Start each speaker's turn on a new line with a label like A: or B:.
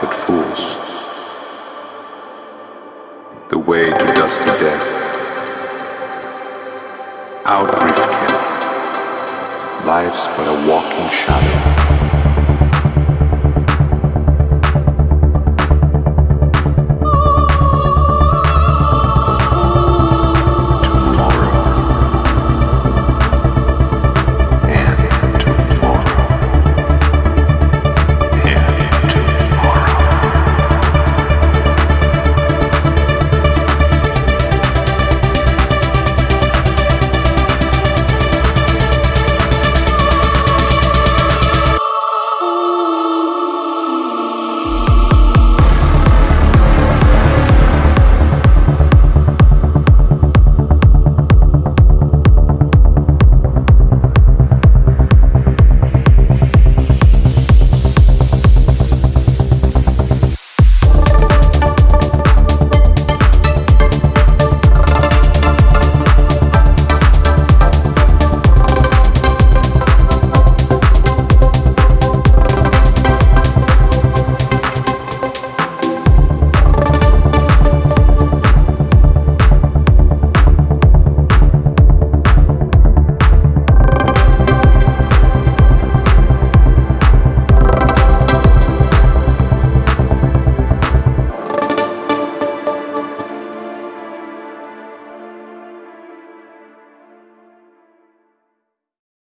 A: fools. The way to dusty death. Out, Rifkin. Life's but a walking shadow.